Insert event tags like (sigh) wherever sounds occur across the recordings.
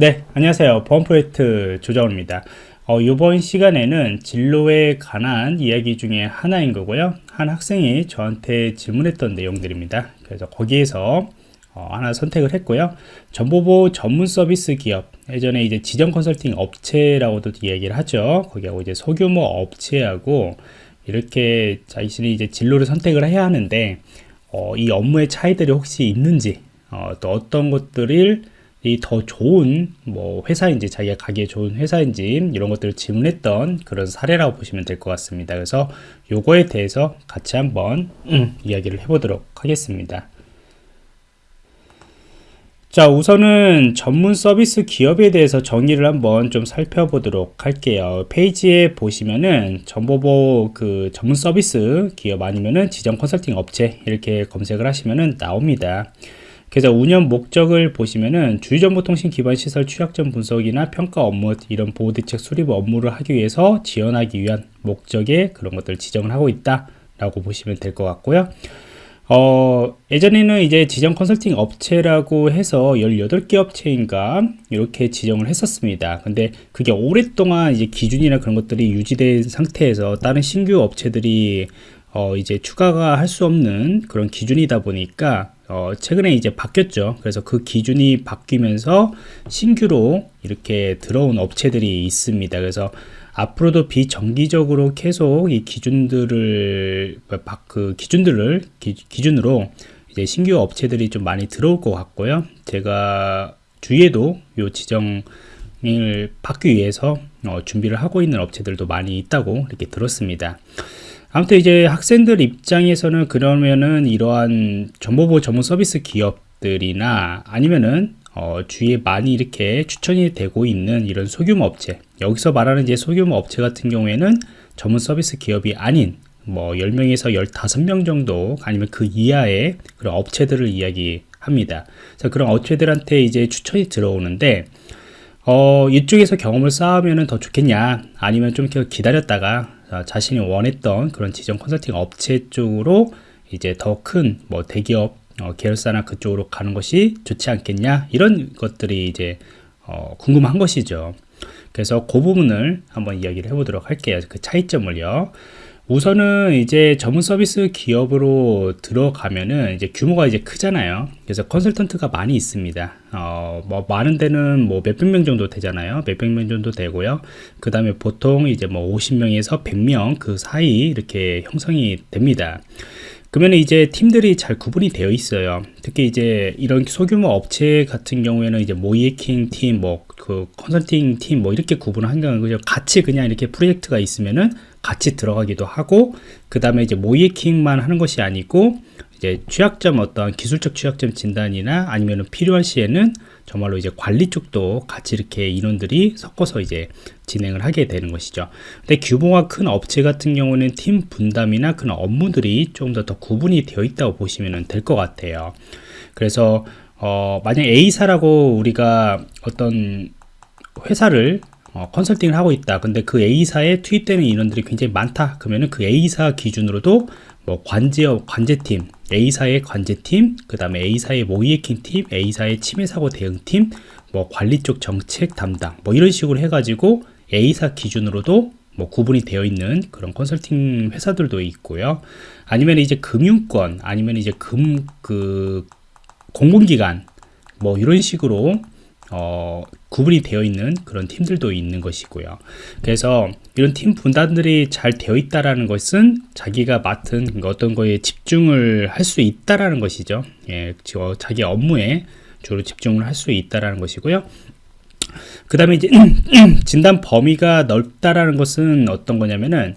네, 안녕하세요. 보안 프로젝트 조정호입니다. 어, 이번 시간에는 진로에 관한 이야기 중에 하나인 거고요. 한 학생이 저한테 질문했던 내용들입니다. 그래서 거기에서 어, 하나 선택을 했고요. 정보보호 전문 서비스 기업, 예전에 이제 지정 컨설팅 업체라고도 이야기를 하죠. 거기하고 이제 소규모 업체하고 이렇게 자신이 이제 진로를 선택을 해야 하는데, 어, 이 업무의 차이들이 혹시 있는지, 어, 또 어떤 것들을 이 더 좋은 뭐 회사인지 자기가 가기에 좋은 회사인지 이런 것들을 질문했던 그런 사례라고 보시면 될 것 같습니다. 그래서 요거에 대해서 같이 한번 음, 이야기를 해보도록 하겠습니다. 자 우선은 전문 서비스 기업에 대해서 정의를 한번 좀 살펴보도록 할게요 페이지에 보시면은 정보보 그 전문 서비스 기업 아니면은 지정 컨설팅 업체 이렇게 검색을 하시면은 나옵니다 그래서 운영 목적을 보시면은 주유정보통신 기반 시설 취약점 분석이나 평가 업무 이런 보호대책 수립 업무를 하기 위해서 지원하기 위한 목적의 그런 것들을 지정을 하고 있다 라고 보시면 될 것 같고요. 어, 예전에는 이제 지정 컨설팅 업체라고 해서 18개 업체인가 이렇게 지정을 했었습니다. 근데 그게 오랫동안 이제 기준이나 그런 것들이 유지된 상태에서 다른 신규 업체들이 어, 이제 추가가 할 수 없는 그런 기준이다 보니까 어, 최근에 이제 바뀌었죠. 그래서 그 기준이 바뀌면서 신규로 이렇게 들어온 업체들이 있습니다. 그래서 앞으로도 비정기적으로 계속 이 기준들을 그 기준들을 기, 준으로 이제 신규 업체들이 좀 많이 들어올 것 같고요. 제가 주위에도 요 지정을 받기 위해서 어, 준비를 하고 있는 업체들도 많이 있다고 이렇게 들었습니다. 아무튼 이제 학생들 입장에서는 그러면은 이러한 정보보호 전문 서비스 기업들이나 아니면은 어, 주위에 많이 이렇게 추천이 되고 있는 이런 소규모 업체 여기서 말하는 이제 소규모 업체 같은 경우에는 전문 서비스 기업이 아닌 뭐 10명에서 15명 정도 아니면 그 이하의 그런 업체들을 이야기합니다. 자, 그런 업체들한테 이제 추천이 들어오는데 어, 이쪽에서 경험을 쌓으면 더 좋겠냐 아니면 좀 기다렸다가 자신이 원했던 그런 지정 컨설팅 업체 쪽으로 이제 더 큰 뭐 대기업 어, 계열사나 그쪽으로 가는 것이 좋지 않겠냐? 이런 것들이 이제 어, 궁금한 것이죠. 그래서 그 부분을 한번 이야기를 해보도록 할게요. 그 차이점을요 우선은 이제 전문 서비스 기업으로 들어가면은 이제 규모가 이제 크잖아요. 그래서 컨설턴트가 많이 있습니다. 어, 뭐 많은 데는 뭐 몇백 명 정도 되잖아요. 몇백 명 정도 되고요. 그 다음에 보통 이제 뭐 50명에서 100명 그 사이 이렇게 형성이 됩니다. 그러면 이제 팀들이 잘 구분이 되어 있어요. 특히 이제 이런 소규모 업체 같은 경우에는 이제 모이에킹 팀, 뭐 그 컨설팅 팀 뭐 이렇게 구분을 한다는. 같이 그냥 이렇게 프로젝트가 있으면은 같이 들어가기도 하고 그 다음에 이제 모이킹만 하는 것이 아니고 이제 취약점 어떤 기술적 취약점 진단이나 아니면 필요한 시에는 정말로 이제 관리 쪽도 같이 이렇게 인원들이 섞어서 이제 진행을 하게 되는 것이죠. 근데 규모가 큰 업체 같은 경우는 팀 분담이나 그런 업무들이 좀더더 구분이 되어 있다고 보시면 될 것 같아요. 그래서 어, 만약 A사라고 우리가 어떤 회사를 어, 컨설팅을 하고 있다. 근데 그 A사에 투입되는 인원들이 굉장히 많다. 그러면은 그 A사 기준으로도 뭐 관제업, 관제팀, A사의 관제팀, 그 다음에 A사의 모이에킹 팀, A사의 침해사고 대응팀, 뭐 관리 쪽 정책 담당, 뭐 이런 식으로 해가지고 A사 기준으로도 뭐 구분이 되어 있는 그런 컨설팅 회사들도 있고요. 아니면 이제 금융권, 아니면 이제 금, 그, 공공기관, 뭐 이런 식으로 어, 구분이 되어 있는 그런 팀들도 있는 것이고요. 그래서 이런 팀 분단들이 잘 되어 있다라는 것은 자기가 맡은 어떤 거에 집중을 할 수 있다라는 것이죠. 예, 자기 업무에 주로 집중을 할 수 있다라는 것이고요. 그 다음에 이제 (clears throat) 진단 범위가 넓다라는 것은 어떤 거냐면은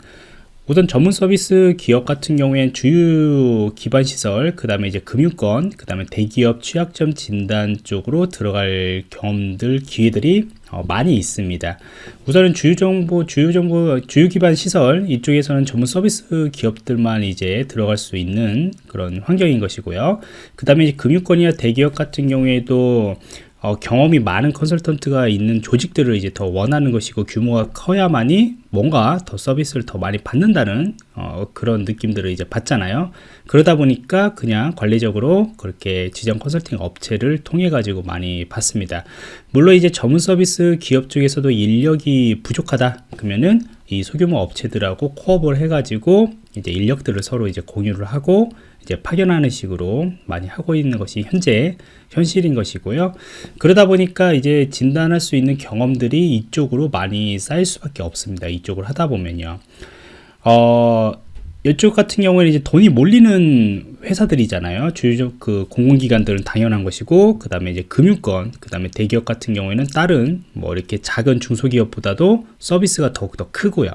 우선 전문 서비스 기업 같은 경우엔 주유 기반 시설, 그 다음에 이제 금융권, 그 다음에 대기업 취약점 진단 쪽으로 들어갈 경험들, 기회들이 어, 많이 있습니다. 우선은 주유 정보, 주유 정보, 주유 기반 시설 이쪽에서는 전문 서비스 기업들만 이제 들어갈 수 있는 그런 환경인 것이고요. 그 다음에 금융권이나 대기업 같은 경우에도 어, 경험이 많은 컨설턴트가 있는 조직들을 이제 더 원하는 것이고 규모가 커야만이 뭔가 더 서비스를 더 많이 받는다는 어, 그런 느낌들을 이제 받잖아요. 그러다 보니까 그냥 관리적으로 그렇게 지정 컨설팅 업체를 통해 가지고 많이 받습니다. 물론 이제 전문 서비스 기업 쪽에서도 인력이 부족하다 그러면은 이 소규모 업체들하고 코업을 해가지고 이제 인력들을 서로 이제 공유를 하고 이제 파견하는 식으로 많이 하고 있는 것이 현재 현실인 것이고요. 그러다 보니까 이제 진단할 수 있는 경험들이 이쪽으로 많이 쌓일 수밖에 없습니다. 이쪽을 하다 보면요. 어, 이쪽 같은 경우에는 이제 돈이 몰리는 회사들이잖아요. 주요적 그 공공기관들은 당연한 것이고, 그 다음에 이제 금융권, 그 다음에 대기업 같은 경우에는 다른 뭐 이렇게 작은 중소기업보다도 서비스가 더욱더 크고요.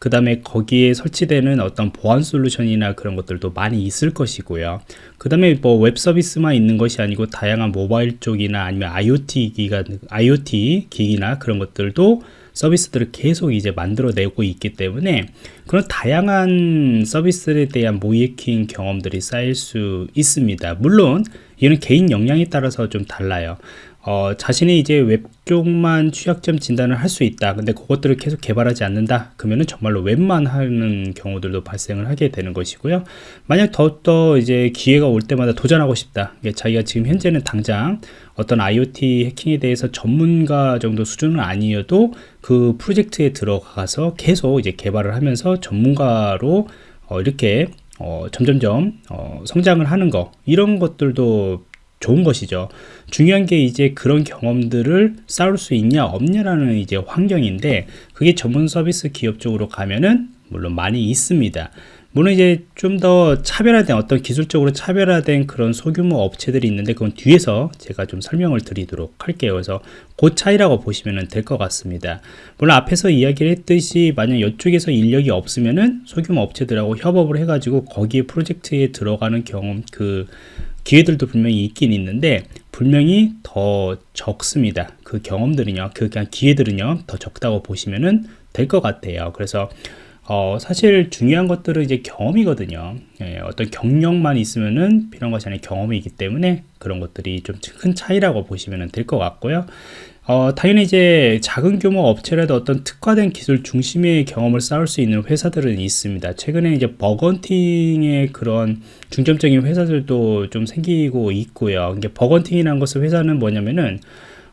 그 다음에 거기에 설치되는 어떤 보안 솔루션이나 그런 것들도 많이 있을 것이고요. 그 다음에 뭐 웹 서비스만 있는 것이 아니고 다양한 모바일 쪽이나 아니면 IoT 기가, IoT 기기나 그런 것들도 서비스들을 계속 이제 만들어내고 있기 때문에 그런 다양한 서비스에 대한 모의해킹 경험들이 쌓일 수 있습니다. 물론 이는 개인 역량에 따라서 좀 달라요. 어, 자신이 이제 웹 쪽만 취약점 진단을 할 수 있다. 근데 그것들을 계속 개발하지 않는다. 그러면은 정말로 웹만 하는 경우들도 발생을 하게 되는 것이고요. 만약 더욱더 이제 기회가 올 때마다 도전하고 싶다. 자기가 지금 현재는 당장 어떤 IoT 해킹에 대해서 전문가 정도 수준은 아니어도 그 프로젝트에 들어가서 계속 이제 개발을 하면서 전문가로 어, 이렇게 어, 점점점 어, 성장을 하는 거 이런 것들도 좋은 것이죠. 중요한 게 이제 그런 경험들을 쌓을 수 있냐 없냐라는 이제 환경인데 그게 전문 서비스 기업 쪽으로 가면은 물론 많이 있습니다. 물론 이제 좀 더 차별화된 어떤 기술적으로 차별화된 그런 소규모 업체들이 있는데 그건 뒤에서 제가 좀 설명을 드리도록 할게요. 그래서 그 차이라고 보시면 될 것 같습니다. 물론 앞에서 이야기를 했듯이 만약 이쪽에서 인력이 없으면은 소규모 업체들하고 협업을 해가지고 거기에 프로젝트에 들어가는 경험 그 기회들도 분명히 있긴 있는데 분명히 더 적습니다. 그 경험들은요, 그 기회들은요 더 적다고 보시면은 될 것 같아요. 그래서 어, 사실 중요한 것들은 이제 경험이거든요. 예, 어떤 경력만 있으면은 필요한 것이 아니라 경험이기 때문에 그런 것들이 좀 큰 차이라고 보시면 될 것 같고요. 어, 당연히 이제 작은 규모 업체라도 어떤 특화된 기술 중심의 경험을 쌓을 수 있는 회사들은 있습니다. 최근에 이제 bug hunting의 그런 중점적인 회사들도 좀 생기고 있고요. 이게 bug hunting이라는 것은 회사는 뭐냐면은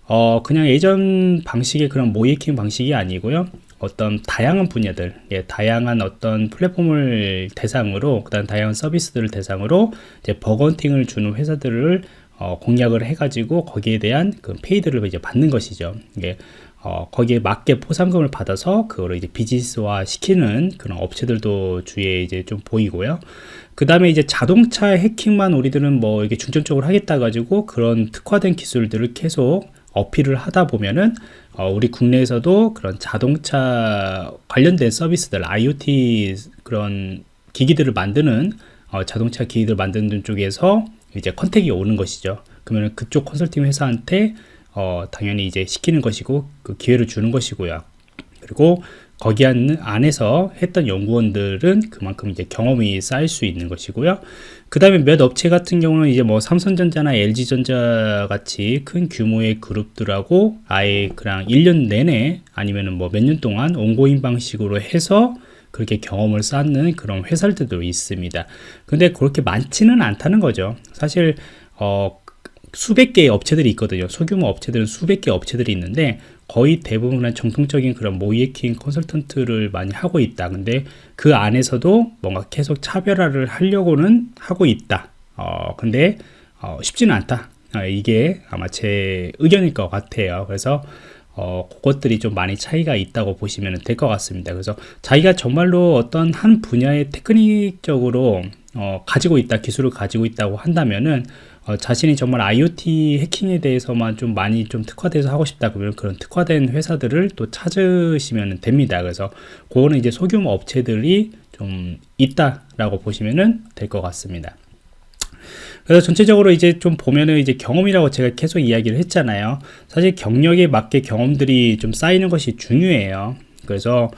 어, 그냥 예전 방식의 그런 모의해킹 방식이 아니고요. 어떤 다양한 분야들, 예, 다양한 어떤 플랫폼을 대상으로, 그 다음 다양한 서비스들을 대상으로 이제 bug hunting을 주는 회사들을 어, 공략을 해가지고 거기에 대한 그 paid를 이제 받는 것이죠. 이게 어, 거기에 맞게 포상금을 받아서 그거를 이제 비즈니스화 시키는 그런 업체들도 주위에 이제 좀 보이고요. 그 다음에 이제 자동차 해킹만 우리들은 뭐 이게 중점적으로 하겠다 가지고 그런 특화된 기술들을 계속 어필을 하다 보면은 어, 우리 국내에서도 그런 자동차 관련된 서비스들 IoT 그런 기기들을 만드는 어, 자동차 기기들 만드는 쪽에서 이제 컨택이 오는 것이죠. 그러면 그쪽 컨설팅 회사한테 어, 당연히 이제 시키는 것이고 그 기회를 주는 것이고요. 그리고 거기 안에서 했던 연구원들은 그만큼 이제 경험이 쌓일 수 있는 것이고요. 그 다음에 몇 업체 같은 경우는 이제 뭐 삼성전자나 LG전자 같이 큰 규모의 그룹들하고 아예 그냥 1년 내내 아니면은 뭐 몇 년 동안 온고인 방식으로 해서 그렇게 경험을 쌓는 그런 회사들도 있습니다. 근데 그렇게 많지는 않다는 거죠. 사실 어, 수백 개의 업체들이 있거든요. 소규모 업체들은 수백 개 업체들이 있는데 거의 대부분은 정통적인 그런 모이에킹 컨설턴트를 많이 하고 있다. 근데 그 안에서도 뭔가 계속 차별화를 하려고는 하고 있다. 어, 근데 어, 쉽지는 않다. 어, 이게 아마 제 의견일 것 같아요. 그래서 어, 그것들이 좀 많이 차이가 있다고 보시면 될 것 같습니다. 그래서 자기가 정말로 어떤 한 분야의 테크닉적으로 어, 가지고 있다, 기술을 가지고 있다고 한다면은 어, 자신이 정말 IoT 해킹에 대해서만 좀 많이 좀 특화돼서 하고 싶다 그러면 그런 특화된 회사들을 또 찾으시면 됩니다. 그래서 그거는 이제 소규모 업체들이 좀 있다라고 보시면 될 것 같습니다. 그래서 전체적으로 이제 좀 보면은 이제 경험이라고 제가 계속 이야기를 했잖아요. 사실 경력에 맞게 경험들이 좀 쌓이는 것이 중요해요. 그래서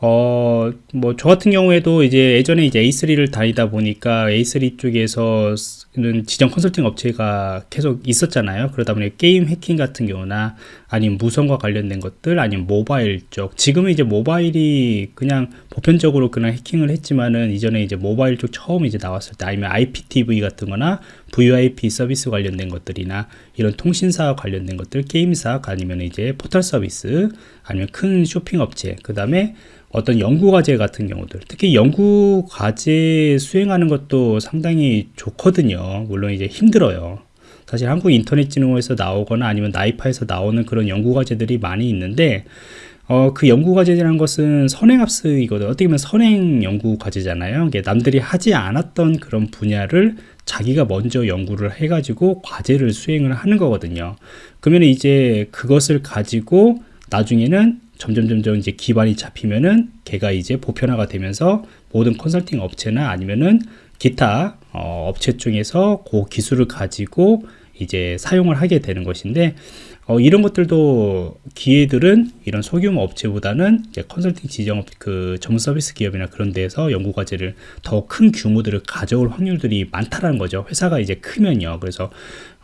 어, 뭐, 저 같은 경우에도 이제 예전에 이제 A3를 다니다 보니까 A3 쪽에서는 지정 컨설팅 업체가 계속 있었잖아요. 그러다 보니 게임 해킹 같은 경우나 아니면 무선과 관련된 것들 아니면 모바일 쪽. 지금은 이제 모바일이 그냥 보편적으로 그냥 해킹을 했지만은 이전에 이제 모바일 쪽 처음 이제 나왔을 때 아니면 IPTV 같은 거나 VoIP 서비스 관련된 것들이나 이런 통신사 관련된 것들, 게임사 아니면 이제 포털 서비스 아니면 큰 쇼핑 업체, 그 다음에 어떤 연구 과제 같은 경우들. 특히 연구 과제 수행하는 것도 상당히 좋거든요. 물론 이제 힘들어요 사실 한국 인터넷진흥원에서 나오거나 아니면 나이파에서 나오는 그런 연구 과제들이 많이 있는데 어, 그 연구 과제라는 것은 선행학습이거든. 어떻게 보면 선행 연구 과제잖아요. 이게 남들이 하지 않았던 그런 분야를 자기가 먼저 연구를 해가지고 과제를 수행을 하는 거거든요. 그러면 이제 그것을 가지고 나중에는 점점 점점 이제 기반이 잡히면은 걔가 이제 보편화가 되면서 모든 컨설팅 업체나 아니면은 기타 어, 업체 중에서 그 기술을 가지고 이제 사용을 하게 되는 것인데 어, 이런 것들도 기회들은 이런 소규모 업체보다는 컨설팅 지정 그 전문 서비스 기업이나 그런 데서 연구 과제를 더 큰 규모들을 가져올 확률들이 많다라는 거죠. 회사가 이제 크면요. 그래서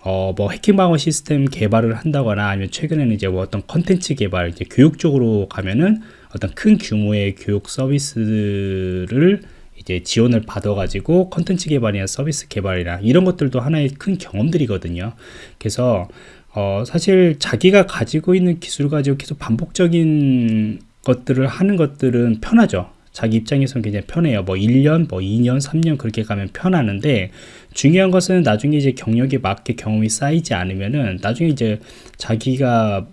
어, 뭐 해킹 방어 시스템 개발을 한다거나 아니면 최근에는 이제 뭐 어떤 컨텐츠 개발, 이제 교육 쪽으로 가면은 어떤 큰 규모의 교육 서비스를 이제 지원을 받아가지고 컨텐츠 개발이나 서비스 개발이나 이런 것들도 하나의 큰 경험들이거든요. 그래서 어, 사실 자기가 가지고 있는 기술 가지고 계속 반복적인 것들을 하는 것들은 편하죠. 자기 입장에서는 굉장히 편해요. 뭐 1년, 뭐 2년, 3년 그렇게 가면 편하는데 중요한 것은 나중에 이제 경력에 맞게 경험이 쌓이지 않으면은 나중에 이제 자기가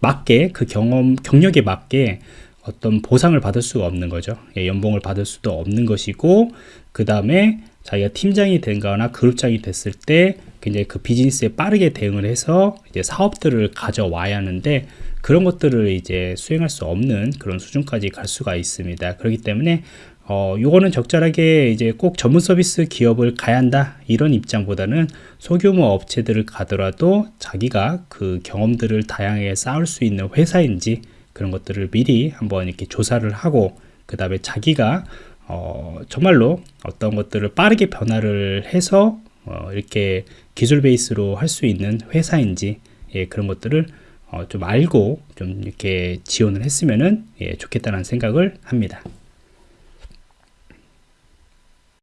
맞게 그 경험, 경력에 맞게 어떤 보상을 받을 수가 없는 거죠. 예, 연봉을 받을 수도 없는 것이고 그 다음에 자기가 팀장이 된거나 그룹장이 됐을 때 굉장히 그 비즈니스에 빠르게 대응을 해서 이제 사업들을 가져와야 하는데 그런 것들을 이제 수행할 수 없는 그런 수준까지 갈 수가 있습니다. 그렇기 때문에 어, 요거는 적절하게 이제 꼭 전문 서비스 기업을 가야 한다 이런 입장보다는 소규모 업체들을 가더라도 자기가 그 경험들을 다양하게 쌓을 수 있는 회사인지 그런 것들을 미리 한번 이렇게 조사를 하고 그 다음에 자기가 어, 정말로 어떤 것들을 빠르게 변화를 해서 어, 이렇게 기술 베이스로 할 수 있는 회사인지 예, 그런 것들을 어, 좀 알고 좀 이렇게 지원을 했으면 예, 좋겠다는 생각을 합니다.